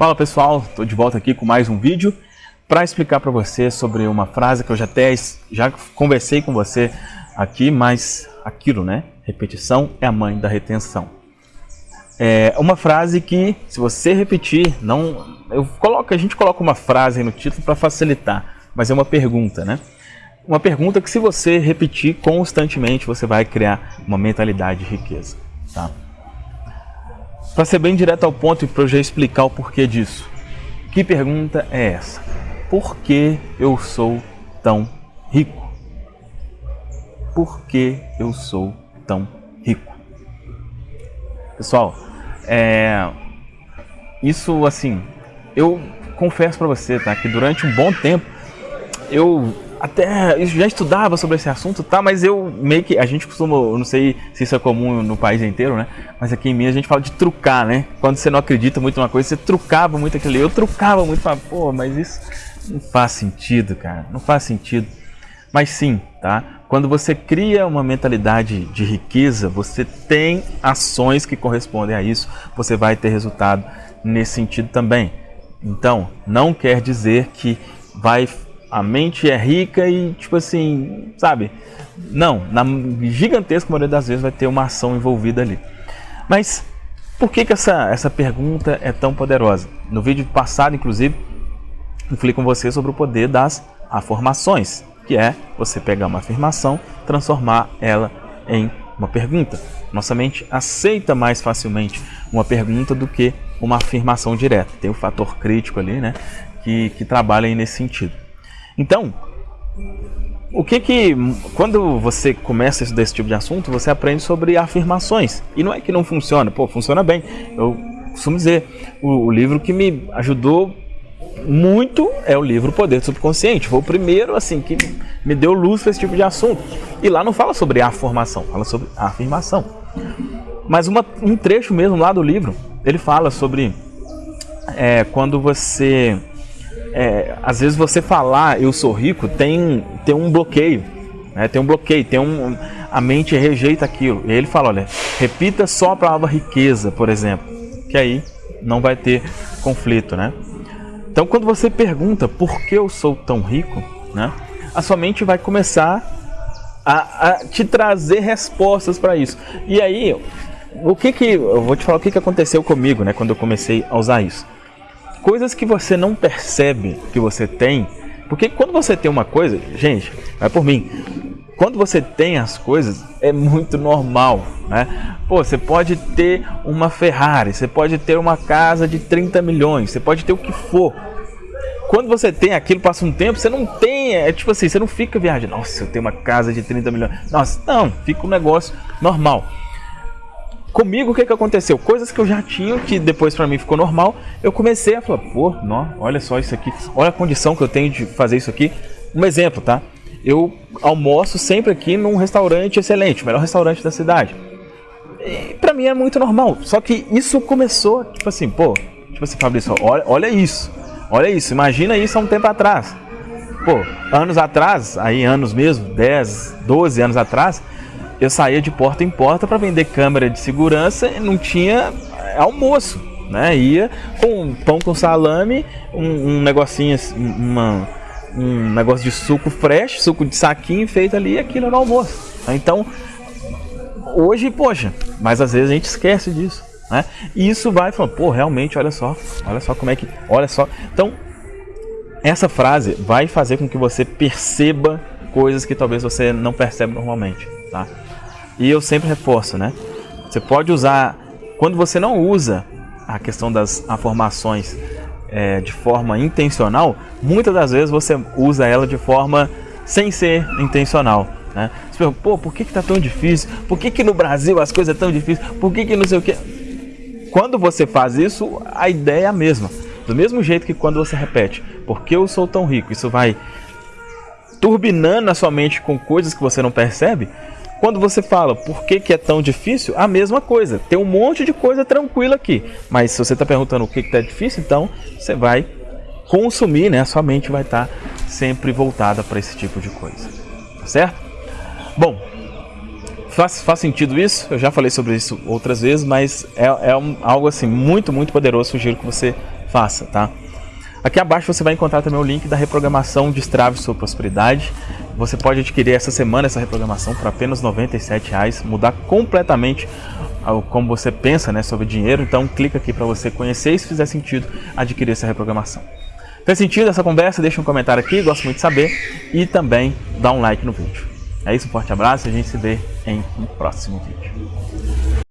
Fala pessoal, estou de volta aqui com mais um vídeo para explicar para você sobre uma frase que eu já até já conversei com você aqui, mas aquilo, né? Repetição é a mãe da retenção. É uma frase que, se você repetir, não, eu coloco, a gente coloca uma frase no título para facilitar, mas é uma pergunta, né? Uma pergunta que, se você repetir constantemente, você vai criar uma mentalidade de riqueza, tá? Para ser bem direto ao ponto e para eu já explicar o porquê disso. Que pergunta é essa? Por que eu sou tão rico? Por que eu sou tão rico? Pessoal, é, isso assim, eu confesso para você, tá, que durante um bom tempo eu até já estudava sobre esse assunto, tá? Mas eu meio que a gente costuma, não sei se isso é comum no país inteiro, né? Mas aqui em Minas a gente fala de trucar, né? Quando você não acredita muito numa coisa, você trucava muito aquilo. Eu trucava muito, falava, pô, mas isso não faz sentido, cara. Não faz sentido. Mas sim, tá? Quando você cria uma mentalidade de riqueza, você tem ações que correspondem a isso, você vai ter resultado nesse sentido também. Então, não quer dizer que vai a mente é rica e, tipo assim, sabe? Não, na gigantesca maioria das vezes vai ter uma ação envolvida ali. Mas por que, que essa, essa pergunta é tão poderosa? No vídeo passado, inclusive, eu falei com você sobre o poder das afirmações, que é você pegar uma afirmação, transformar ela em uma pergunta. Nossa mente aceita mais facilmente uma pergunta do que uma afirmação direta. Tem o fator crítico ali, né, que, que trabalha aí nesse sentido. Então, o que que quando você começa a estudar esse tipo de assunto, você aprende sobre afirmações. E não é que não funciona, pô, funciona bem. Eu costumo dizer, o, o livro que me ajudou muito é o livro Poder do Subconsciente. Foi o primeiro assim que me deu luz para esse tipo de assunto. E lá não fala sobre a formação, fala sobre a afirmação. Mas uma, um trecho mesmo lá do livro, ele fala sobre é, quando você é, às vezes você falar eu sou rico tem, tem um bloqueio, né? tem um bloqueio, tem um, a mente rejeita aquilo. E ele fala, olha, repita só a palavra riqueza, por exemplo, que aí não vai ter conflito, né? Então quando você pergunta por que eu sou tão rico, né? A sua mente vai começar a, a te trazer respostas para isso. E aí, o que que eu vou te falar o que que aconteceu comigo, né, quando eu comecei a usar isso coisas que você não percebe que você tem, porque quando você tem uma coisa, gente, vai por mim, quando você tem as coisas, é muito normal, né? Pô, você pode ter uma Ferrari, você pode ter uma casa de 30 milhões, você pode ter o que for. Quando você tem aquilo, passa um tempo, você não tem, é tipo assim, você não fica viajando, nossa, eu tenho uma casa de 30 milhões. Nossa, não, fica um negócio normal. Comigo, o que, que aconteceu? Coisas que eu já tinha, que depois para mim ficou normal, eu comecei a falar, pô, não, olha só isso aqui, olha a condição que eu tenho de fazer isso aqui. Um exemplo, tá? Eu almoço sempre aqui num restaurante excelente, melhor restaurante da cidade. E pra mim é muito normal. Só que isso começou, tipo assim, pô, tipo assim, Fabrício, olha, olha isso, olha isso, imagina isso há um tempo atrás. Pô, anos atrás, aí anos mesmo, 10, 12 anos atrás, eu saía de porta em porta para vender câmera de segurança e não tinha é, almoço, né? Ia com pão com salame, um, um negocinho, assim, uma, um negócio de suco fresh, suco de saquinho feito ali, e aquilo no almoço. Então, hoje, poxa, mas às vezes a gente esquece disso, né? E isso vai falando, pô, realmente, olha só, olha só como é que, olha só. Então, essa frase vai fazer com que você perceba coisas que talvez você não percebe normalmente, tá? E eu sempre reforço, né? Você pode usar, quando você não usa a questão das afirmações é, de forma intencional, muitas das vezes você usa ela de forma sem ser intencional. Né? Você pergunta, pô, por que, que tá tão difícil? Por que, que no Brasil as coisas são tão difíceis? Por que, que não sei o que? Quando você faz isso, a ideia é a mesma. Do mesmo jeito que quando você repete, porque eu sou tão rico, isso vai turbinando a sua mente com coisas que você não percebe, quando você fala por que, que é tão difícil, a mesma coisa. Tem um monte de coisa tranquila aqui. Mas se você está perguntando o que está difícil, então você vai consumir, né? A sua mente vai estar tá sempre voltada para esse tipo de coisa. Tá certo? Bom, faz, faz sentido isso? Eu já falei sobre isso outras vezes, mas é, é um, algo assim muito, muito poderoso. Sugiro que você faça, tá? Aqui abaixo você vai encontrar também o link da reprogramação Destrave Sua Prosperidade. Você pode adquirir essa semana essa reprogramação por apenas R$ reais, mudar completamente como você pensa né, sobre dinheiro. Então clica aqui para você conhecer e se fizer sentido adquirir essa reprogramação. Fez sentido essa conversa? Deixa um comentário aqui, gosto muito de saber. E também dá um like no vídeo. É isso, um forte abraço e a gente se vê em um próximo vídeo.